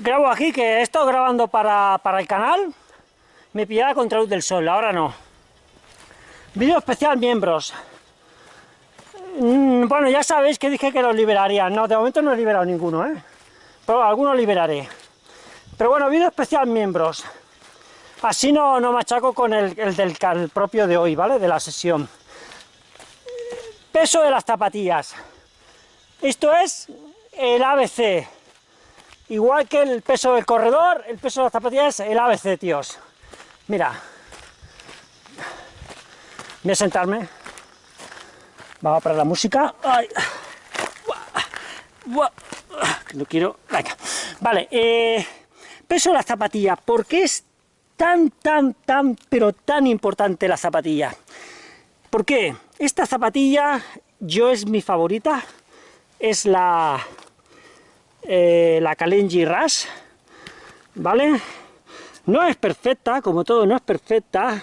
grabo aquí, que he estado grabando para, para el canal, me pillaba contra luz del sol, ahora no. Vídeo especial miembros. Mm, bueno, ya sabéis que dije que los liberaría. No, de momento no he liberado ninguno, ¿eh? Pero algunos liberaré. Pero bueno, vídeo especial miembros. Así no, no machaco con el, el del el propio de hoy, ¿vale? De la sesión. Peso de las zapatillas. Esto es el ABC. Igual que el peso del corredor, el peso de las zapatillas es el ABC, tíos. Mira. Voy a sentarme. Vamos a parar la música. No quiero... Vale, eh, peso de la zapatilla. ¿Por qué es tan, tan, tan, pero tan importante la zapatilla? ¿Por qué? Esta zapatilla, yo es mi favorita. Es la... Eh, la Kalenji Rush. ¿Vale? No es perfecta, como todo no es perfecta,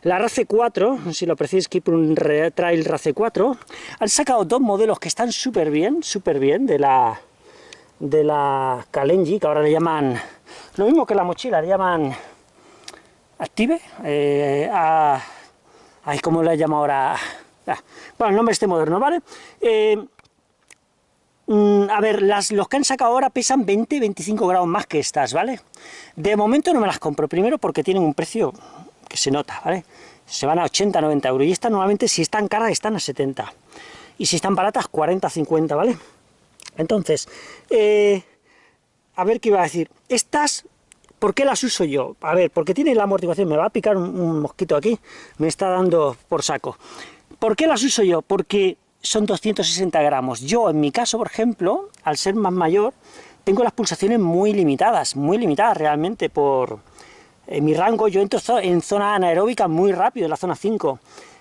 la Race 4, si lo apreciáis que un Trail Race 4, han sacado dos modelos que están súper bien, súper bien, de la de la Kalenji, que ahora le llaman, lo mismo que la mochila, le llaman Active, eh, a, ay, ¿cómo le llamo ahora? Ah, bueno, el nombre este moderno, ¿vale? Eh, a ver, las, los que han sacado ahora pesan 20-25 grados más que estas, ¿vale? De momento no me las compro, primero porque tienen un precio que se nota, ¿vale? Se van a 80, 90 euros, y estas normalmente si están caras están a 70, y si están baratas 40, 50, ¿vale? Entonces, eh, a ver qué iba a decir, estas, ¿por qué las uso yo? A ver, porque tiene la amortiguación, me va a picar un, mosquito aquí, me está dando por saco. ¿Por qué las uso yo? Porque son 260 gramos. Yo, en mi caso, por ejemplo, al ser más mayor, tengo las pulsaciones muy limitadas, muy limitadas realmente por, en mi rango yo entro en zona anaeróbica muy rápido, en la zona 5.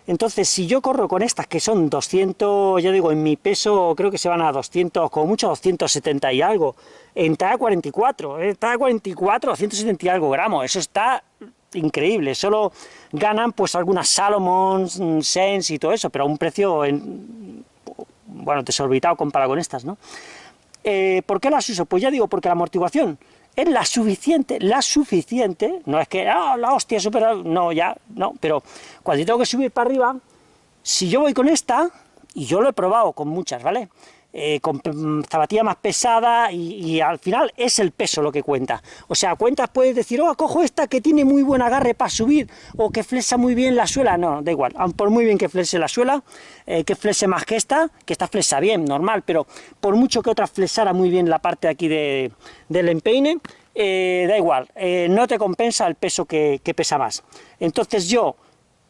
Entonces, si yo corro con estas que son 200, ya digo, en mi peso creo que se van a 200, como mucho 270 y algo, en talla 44, en talla 44, 270 y algo gramos, eso está increíble, solo ganan pues algunas Salomon, Sense y todo eso, pero a un precio, en, bueno, desorbitado comparado con estas, ¿no? Eh, ¿Por qué las uso? Pues ya digo, porque la amortiguación es la suficiente, la suficiente, no es que, ah, la hostia, super, no, ya, no, pero cuando tengo que subir para arriba, si yo voy con esta, y yo lo he probado con muchas, ¿vale?, eh, con zapatilla más pesada y, al final es el peso lo que cuenta. O sea, cuentas puedes decir, oh, cojo esta que tiene muy buen agarre para subir o que flexa muy bien la suela. No, da igual, por muy bien que flexe la suela, eh, que flexe más que esta, que esta flexa bien, normal, pero por mucho que otra flexara muy bien la parte aquí de, del empeine, eh, da igual, no te compensa el peso que pesa más. Entonces yo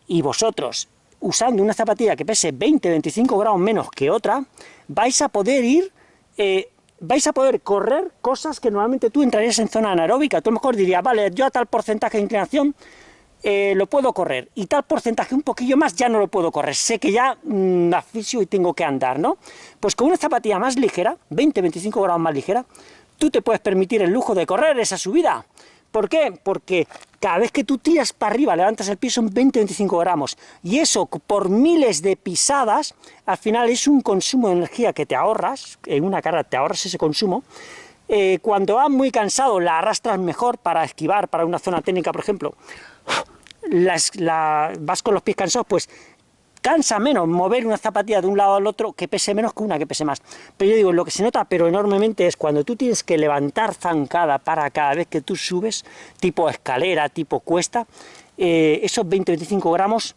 y vosotros usando una zapatilla que pese 20-25 grados menos que otra, vais a poder ir, eh, vais a poder correr cosas que normalmente tú entrarías en zona anaeróbica. Tú a lo mejor dirías, vale, yo a tal porcentaje de inclinación eh, lo puedo correr, y tal porcentaje un poquillo más ya no lo puedo correr, sé que ya mm, asfixio y tengo que andar, ¿no? Pues con una zapatilla más ligera, 20-25 grados más ligera, tú te puedes permitir el lujo de correr esa subida, ¿Por qué? Porque cada vez que tú tiras para arriba, levantas el pie, son 20-25 gramos, y eso por miles de pisadas, al final es un consumo de energía que te ahorras, en una carga te ahorras ese consumo, eh, cuando vas muy cansado la arrastras mejor para esquivar, para una zona técnica, por ejemplo, vas con los pies cansados, pues cansa menos mover una zapatilla de un lado al otro que pese menos que una que pese más. Pero yo digo, lo que se nota pero enormemente es cuando tú tienes que levantar zancada para cada vez que tú subes, tipo escalera, tipo cuesta, eh, esos 20-25 gramos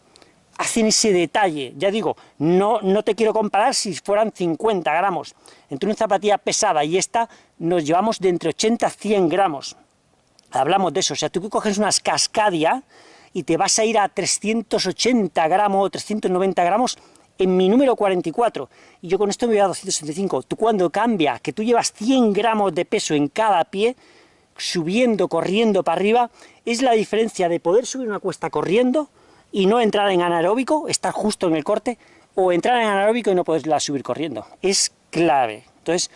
hacen ese detalle, ya digo, no, no te quiero comparar si fueran 50 gramos, entre una zapatilla pesada y esta nos llevamos de entre 80 a 100 gramos, hablamos de eso, o sea, tú coges unas cascadia, y te vas a ir a 380 gramos o 390 gramos en mi número 44, y yo con esto me voy a 265. Tú cuando cambia, que tú llevas 100 gramos de peso en cada pie, subiendo, corriendo para arriba, es la diferencia de poder subir una cuesta corriendo y no entrar en anaeróbico, estar justo en el corte, o entrar en anaeróbico y no poderla subir corriendo. Es clave. Entonces,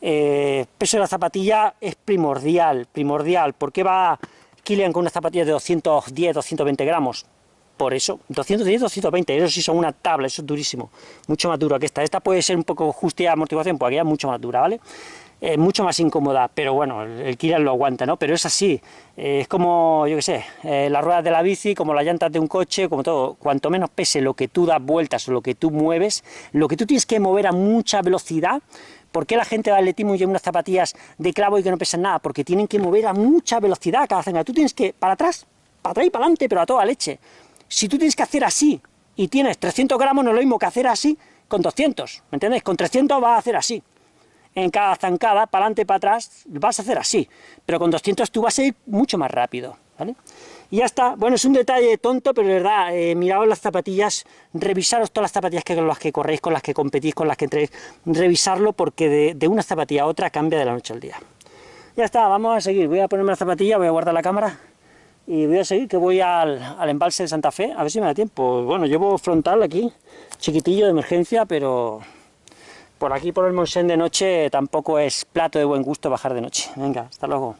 eh, peso de la zapatilla es primordial, primordial, porque va Kilian con una zapatilla de 210, 220 gramos, por eso, 210, 220, eso sí son una tabla, eso es durísimo, mucho más duro que esta, esta puede ser un poco justa amortiguación, pues aquí es mucho más dura, ¿vale? mucho más incómoda, pero bueno, el, Kira lo aguanta, ¿no? Pero es así, eh, es como, yo qué sé, eh, las ruedas de la bici, como las llantas de un coche, como todo, cuanto menos pese lo que tú das vueltas o lo que tú mueves, lo que tú tienes que mover a mucha velocidad, ¿por qué la gente de atletismo lleva unas zapatillas de clavo y que no pesan nada? Porque tienen que mover a mucha velocidad cada zanga, tú tienes que, para atrás, para atrás y para adelante, pero a toda leche. Si tú tienes que hacer así, y tienes 300 gramos, no es lo mismo que hacer así con 200, ¿me entiendes? Con 300 vas a hacer así, en cada zancada, para adelante y para atrás, vas a hacer así, pero con 200 tú vas a ir mucho más rápido, Y ya está, bueno, es un detalle tonto, pero de verdad, eh, miraos las zapatillas, revisaros todas las zapatillas que, con las que corréis, con las que competís, con las que entréis, revisarlo, porque de, una zapatilla a otra cambia de la noche al día. Ya está, vamos a seguir, voy a ponerme la zapatilla, voy a guardar la cámara, y voy a seguir, que voy al, al, embalse de Santa Fe, a ver si me da tiempo. Bueno, llevo frontal aquí, chiquitillo de emergencia, pero por aquí por el Monsen de noche tampoco es plato de buen gusto bajar de noche. Venga, hasta luego.